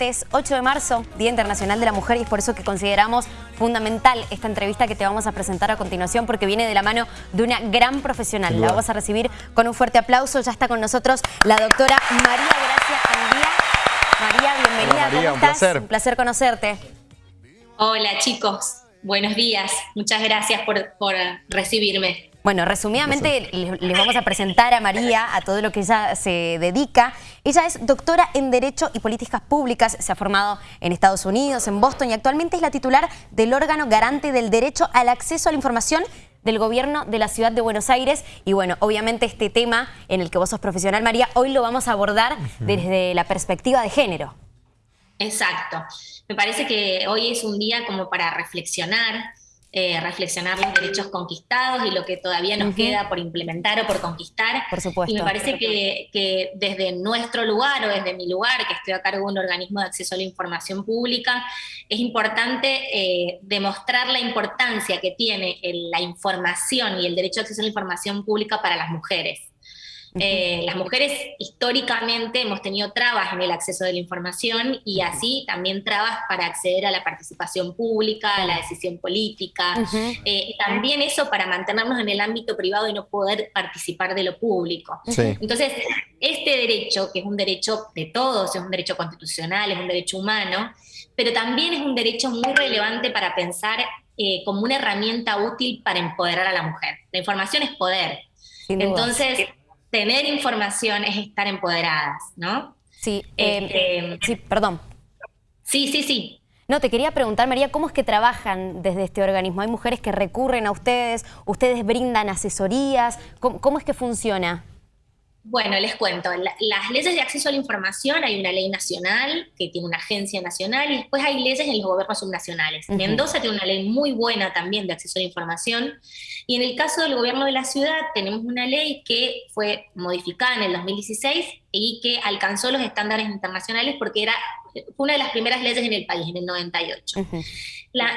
martes 8 de marzo, Día Internacional de la Mujer, y es por eso que consideramos fundamental esta entrevista que te vamos a presentar a continuación, porque viene de la mano de una gran profesional. La vamos a recibir con un fuerte aplauso. Ya está con nosotros la doctora María Gracia Andía. María, bienvenida. María, un placer. Un placer conocerte. Hola chicos, buenos días. Muchas gracias por, por recibirme. Bueno, resumidamente les vamos a presentar a María, a todo lo que ella se dedica. Ella es doctora en Derecho y Políticas Públicas, se ha formado en Estados Unidos, en Boston y actualmente es la titular del órgano garante del derecho al acceso a la información del gobierno de la ciudad de Buenos Aires. Y bueno, obviamente este tema en el que vos sos profesional, María, hoy lo vamos a abordar desde la perspectiva de género. Exacto. Me parece que hoy es un día como para reflexionar eh, reflexionar los derechos conquistados y lo que todavía nos queda por implementar o por conquistar. Por supuesto. Y me parece que, desde nuestro lugar o desde mi lugar, que estoy a cargo de un organismo de acceso a la información pública, es importante eh, demostrar la importancia que tiene la información y el derecho a acceso a la información pública para las mujeres. Eh, las mujeres históricamente hemos tenido trabas en el acceso de la información y así también trabas para acceder a la participación pública, a la decisión política. Eh, también eso para mantenernos en el ámbito privado y no poder participar de lo público. Entonces, este derecho, que es un derecho de todos, es un derecho constitucional, es un derecho humano, pero también es un derecho muy relevante para pensar eh, como una herramienta útil para empoderar a la mujer. La información es poder. Entonces, tener información es estar empoderadas, ¿no? Sí, eh, este, sí, perdón. Sí, sí, sí. No, te quería preguntar, María, ¿cómo es que trabajan desde este organismo? ¿Hay mujeres que recurren a ustedes? ¿Ustedes brindan asesorías? cómo es que funciona? Bueno, les cuento, las leyes de acceso a la información, hay una ley nacional que tiene una agencia nacional y después hay leyes en los gobiernos subnacionales. Mendoza tiene una ley muy buena también de acceso a la información y en el caso del gobierno de la ciudad tenemos una ley que fue modificada en el 2016 y que alcanzó los estándares internacionales porque era fue una de las primeras leyes en el país, en el 98.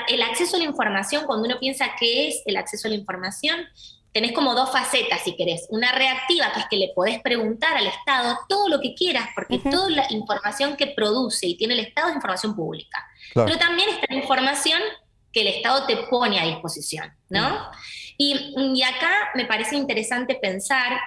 el acceso a la información, cuando uno piensa qué es el acceso a la información, tenés como dos facetas, si querés. Una reactiva, que es que le podés preguntar al Estado todo lo que quieras, porque toda la información que produce y tiene el Estado es información pública. Pero también está la información que el Estado te pone a disposición, ¿no? Y, acá me parece interesante pensar,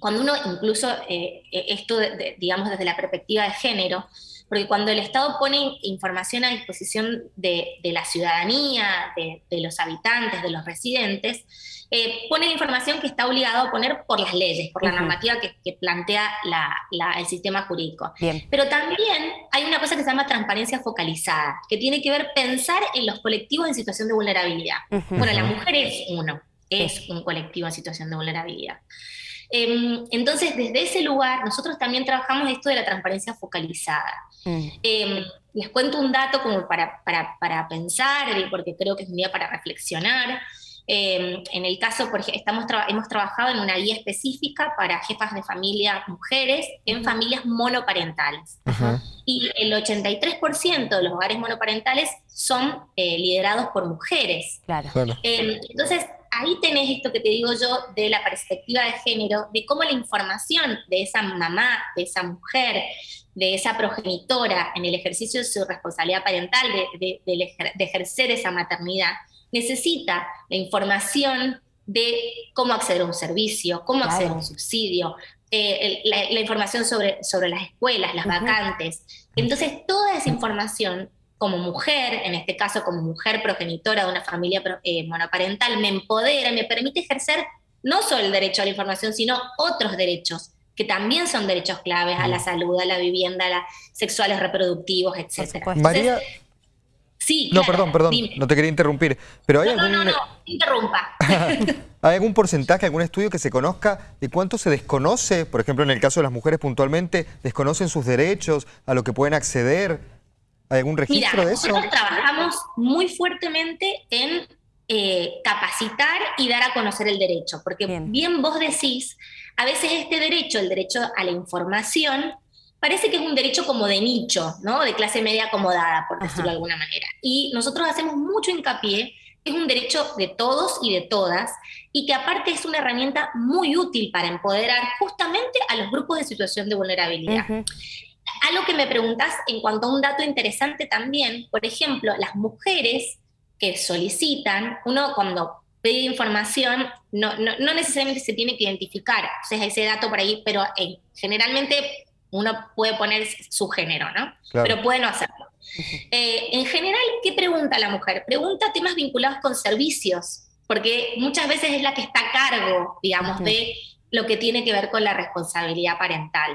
cuando uno incluso, eh, eh, esto, digamos, desde la perspectiva de género, porque cuando el Estado pone información a disposición de, la ciudadanía, de, los habitantes, de los residentes, eh, pone la información que está obligado a poner por las leyes, por la normativa que, plantea el sistema jurídico. Pero también hay una cosa que se llama transparencia focalizada, que tiene que ver pensar en los colectivos en situación de vulnerabilidad. Bueno, la mujer es uno, es un colectivo en situación de vulnerabilidad. Em, entonces, desde ese lugar, nosotros también trabajamos esto de la transparencia focalizada. Mm. Em, les cuento un dato como para, para, pensar, porque creo que es un día para reflexionar. Em, en el caso, por ejemplo, estamos hemos trabajado en una guía específica para jefas de familia mujeres en familias monoparentales. Y el 83% de los hogares monoparentales son eh, liderados por mujeres. Claro. entonces, ahí tenés esto que te digo yo de la perspectiva de género, de cómo la información de esa mamá, de esa mujer, de esa progenitora en el ejercicio de su responsabilidad parental, de, ejercer esa maternidad, necesita la información de cómo acceder a un servicio, cómo acceder a un subsidio, eh, la, información sobre, sobre las escuelas, las vacantes. Entonces, toda esa información como mujer, en este caso como mujer progenitora de una familia eh, monoparental, me empodera, me permite ejercer no solo el derecho a la información, sino otros derechos, que también son derechos claves a la salud, a la vivienda, a las sexuales reproductivos, etc. María... Sí, no, perdón, perdón, no te quería interrumpir, pero hay algún... No, no, no, interrumpa. ¿Hay algún porcentaje, algún estudio que se conozca de cuánto se desconoce, por ejemplo, en el caso de las mujeres puntualmente, desconocen sus derechos, a lo que pueden acceder? ¿Hay algún registro de eso? Nosotros trabajamos muy fuertemente en eh, capacitar y dar a conocer el derecho, porque bien. vos decís, a veces este derecho, el derecho a la información, parece que es un derecho como de nicho, ¿no? De clase media acomodada, por decirlo de alguna manera. Y nosotros hacemos mucho hincapié es un derecho de todos y de todas, y que aparte es una herramienta muy útil para empoderar justamente a los grupos de situación de vulnerabilidad. Algo que me preguntas en cuanto a un dato interesante también, por ejemplo, las mujeres que solicitan, uno cuando pide información no, no, necesariamente se tiene que identificar, o sea, ese dato por ahí, pero generalmente uno puede poner su género, ¿no? Pero puede no hacerlo. Eh, en general, ¿qué pregunta la mujer? Pregunta temas vinculados con servicios, porque muchas veces es la que está a cargo, digamos, de lo que tiene que ver con la responsabilidad parental.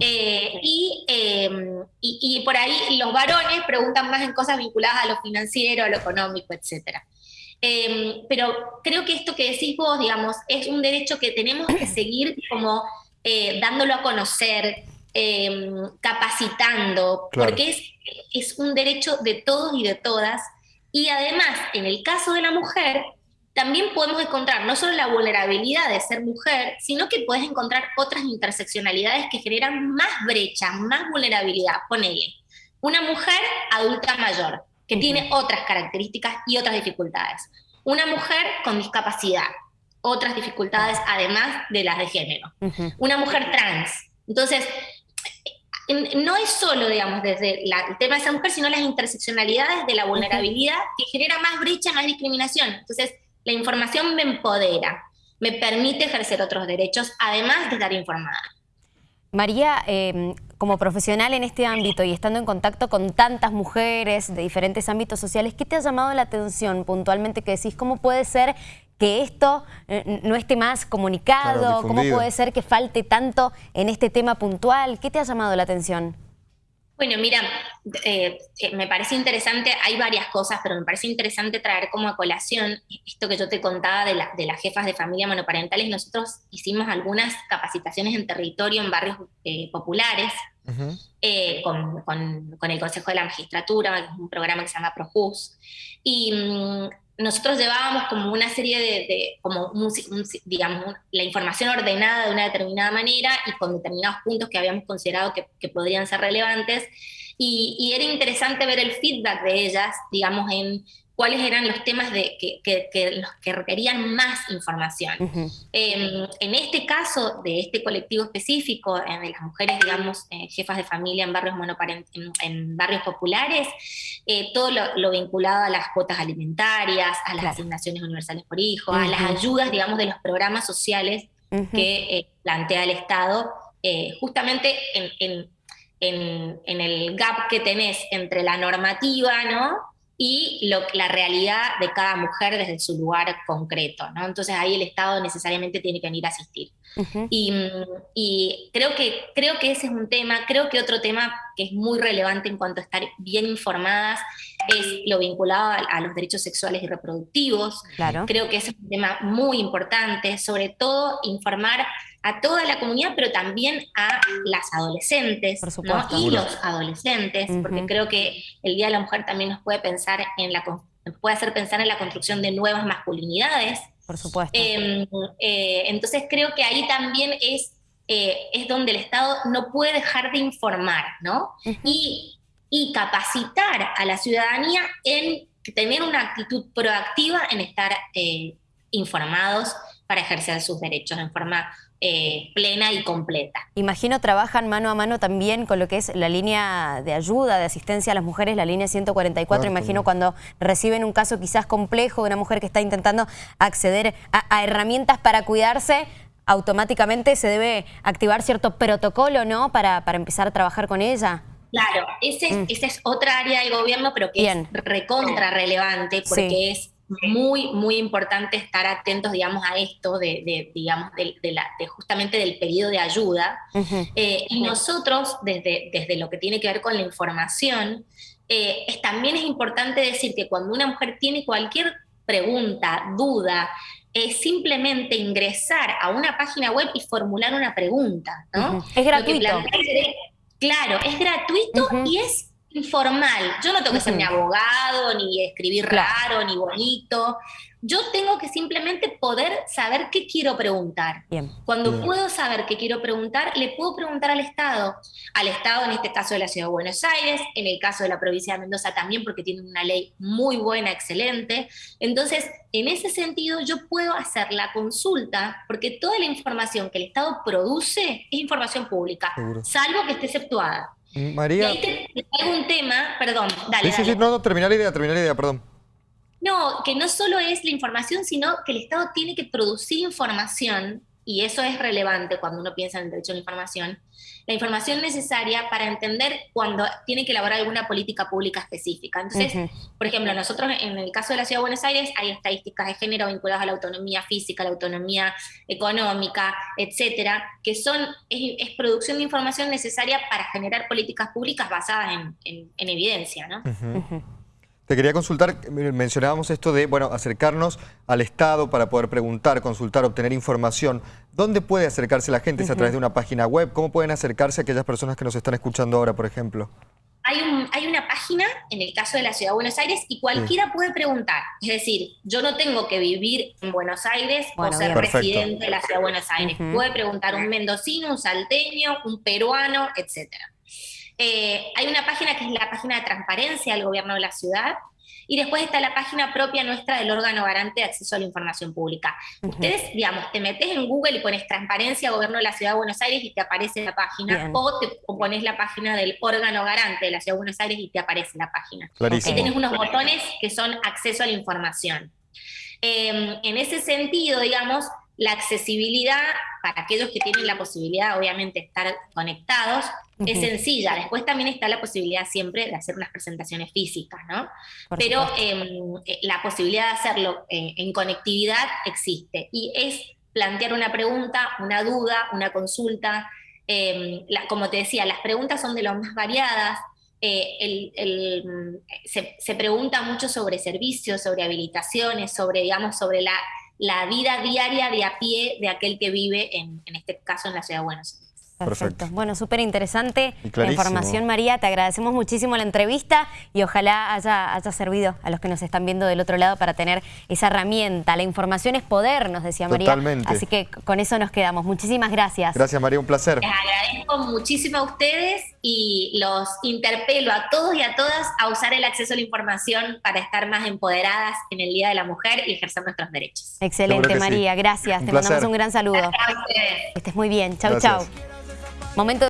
Eh, em, y, y, por ahí los varones preguntan más en cosas vinculadas a lo financiero, a lo económico, etc. Em, pero creo que esto que decís vos, digamos, es un derecho que tenemos que seguir como eh, dándolo a conocer, em, capacitando, porque es, es un derecho de todos y de todas. Y además, en el caso de la mujer, también podemos encontrar no solo la vulnerabilidad de ser mujer, sino que puedes encontrar otras interseccionalidades que generan más brecha, más vulnerabilidad. Ponele, una mujer adulta mayor, que tiene otras características y otras dificultades. Una mujer con discapacidad, otras dificultades además de las de género. Una mujer trans. Entonces, no es solo, digamos, desde el tema de esa mujer, sino las interseccionalidades de la vulnerabilidad que genera más brecha, más discriminación. Entonces, la información me empodera, me permite ejercer otros derechos, además de estar informada. María, em, como profesional en este ámbito y estando en contacto con tantas mujeres de diferentes ámbitos sociales, ¿qué te ha llamado la atención puntualmente que decís? ¿Cómo puede ser que esto eh, no esté más comunicado? ¿Cómo puede ser que falte tanto en este tema puntual? ¿Qué te ha llamado la atención? Bueno, mira, eh, eh, me parece interesante, hay varias cosas, pero me parece interesante traer como a colación esto que yo te contaba de, las jefas de familia monoparentales. Nosotros hicimos algunas capacitaciones en territorio en barrios eh, populares con, el Consejo de la Magistratura, un programa que se llama ProJus. Y mm, nosotros llevábamos como una serie de, como digamos, la información ordenada de una determinada manera y con determinados puntos que habíamos considerado que, que podrían ser relevantes. Y, y, era interesante ver el feedback de ellas, digamos, en cuáles eran los temas de, que, los que requerían más información. Em, en este caso de este colectivo específico, eh, de las mujeres, digamos, eh, jefas de familia en barrios, en, barrios populares, eh, todo lo, vinculado a las cuotas alimentarias, a las asignaciones universales por hijo, a las ayudas, digamos, de los programas sociales que plantea el Estado, justamente en, en el gap que tenés entre la normativa, ¿no? Y lo, la realidad de cada mujer desde su lugar concreto, ¿no? Entonces ahí el Estado necesariamente tiene que venir a asistir. y, y, creo, que, creo que ese es un tema, creo que otro tema que es muy relevante en cuanto a estar bien informadas es lo vinculado a, los derechos sexuales y reproductivos. Claro. Creo que ese es un tema muy importante, sobre todo informar a toda la comunidad, pero también a las adolescentes y los adolescentes, porque creo que el Día de la Mujer también nos puede pensar en la puede hacer pensar en la construcción de nuevas masculinidades. Por supuesto. Em, eh, entonces creo que ahí también es, eh, es donde el Estado no puede dejar de informar, ¿no? y, y capacitar a la ciudadanía en tener una actitud proactiva en estar eh, informados para ejercer sus derechos en forma eh, plena y completa. Imagino trabajan mano a mano también con lo que es la línea de ayuda, de asistencia a las mujeres, la línea 144. Imagino cuando reciben un caso quizás complejo de una mujer que está intentando acceder a, herramientas para cuidarse, automáticamente se debe activar cierto protocolo, ¿no? Para, para empezar a trabajar con ella. Claro, ese, mm. esa es otra área del gobierno, pero que es recontra relevante porque es muy, muy importante estar atentos, digamos, a esto de, digamos, de, la, justamente del pedido de ayuda. Eh, y nosotros, desde, desde lo que tiene que ver con la información, eh, es, también es importante decir que cuando una mujer tiene cualquier pregunta, duda, es simplemente ingresar a una página web y formular una pregunta, ¿no? Es gratuito. Claro, es gratuito y es informal. Yo no tengo que ser ni abogado, ni escribir raro, ni bonito. Yo tengo que simplemente poder saber qué quiero preguntar. Cuando puedo saber qué quiero preguntar, le puedo preguntar al Estado. Al Estado, en este caso de la Ciudad de Buenos Aires, en el caso de la provincia de Mendoza también, porque tiene una ley muy buena, excelente. Entonces, en ese sentido, yo puedo hacer la consulta, porque toda la información que el Estado produce es información pública, salvo que esté exceptuada. María. Y ahí te, traigo un tema, perdón, dale. Sí, sí, sí, no, no, terminar la idea, terminar la idea, perdón. No, que no solo es la información, sino que el Estado tiene que producir información, y eso es relevante cuando uno piensa en el derecho a la información, la información necesaria para entender cuando tiene que elaborar alguna política pública específica. Entonces, por ejemplo, nosotros en el caso de la Ciudad de Buenos Aires hay estadísticas de género vinculadas a la autonomía física, la autonomía económica, etcétera, que son, es, producción de información necesaria para generar políticas públicas basadas en, evidencia, ¿no? Te quería consultar, mencionábamos esto de, bueno, acercarnos al Estado para poder preguntar, consultar, obtener información. ¿Dónde puede acercarse la gente? ¿Es a través de una página web? ¿Cómo pueden acercarse aquellas personas que nos están escuchando ahora, por ejemplo? Hay, hay una página, en el caso de la Ciudad de Buenos Aires, y cualquiera puede preguntar. Es decir, yo no tengo que vivir en Buenos Aires o ser residente de la Ciudad de Buenos Aires. Puede preguntar un mendocino, un salteño, un peruano, etcétera. Eh, hay una página que es la página de transparencia del gobierno de la ciudad, y después está la página propia nuestra del órgano garante de acceso a la información pública. Ustedes, digamos, te metes en Google y pones transparencia gobierno de la Ciudad de Buenos Aires y te aparece la página, o te pones la página del órgano garante de la Ciudad de Buenos Aires y te aparece la página. Y tenés unos botones que son acceso a la información. Em, en ese sentido, digamos, la accesibilidad para aquellos que tienen la posibilidad, obviamente, de estar conectados, es sencilla. Después también está la posibilidad siempre de hacer unas presentaciones físicas, ¿no? Pero em, eh, la posibilidad de hacerlo eh, en conectividad existe. Y es plantear una pregunta, una duda, una consulta. Em, como te decía, las preguntas son de lo más variadas. Eh, se, se, pregunta mucho sobre servicios, sobre habilitaciones, sobre, digamos, sobre la la vida diaria de a pie de aquel que vive, en, en este caso, en la ciudad de Buenos Aires. Perfecto. Bueno, súper interesante la información, María. Te agradecemos muchísimo la entrevista y ojalá haya, haya servido a los que nos están viendo del otro lado para tener esa herramienta. La información es poder, nos decía María. Totalmente. Así que con eso nos quedamos. Muchísimas gracias. Gracias, María. Un placer. Les agradezco muchísimo a ustedes y los interpelo a todos y a todas a usar el acceso a la información para estar más empoderadas en el Día de la Mujer y ejercer nuestros derechos. Excelente, María. Gracias. Te mandamos un gran saludo. Gracias a ustedes. estés muy bien. Chau, chau. Momento